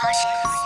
好学